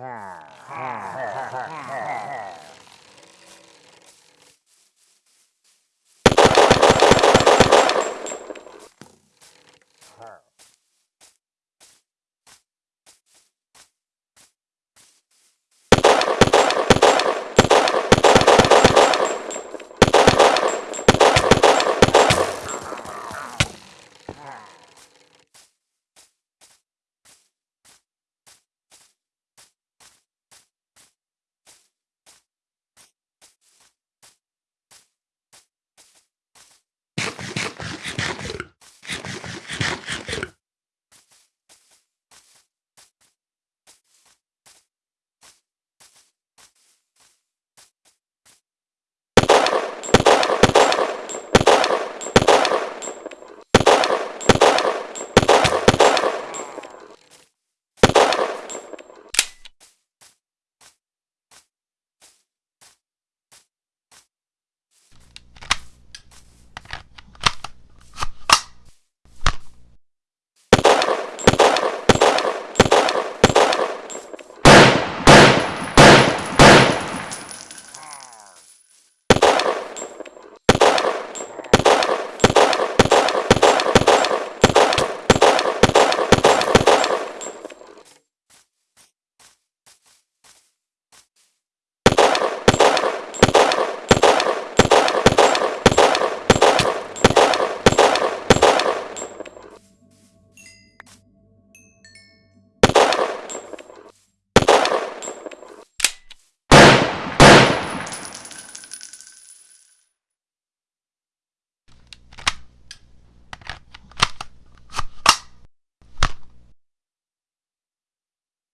ha ha ha ha ha.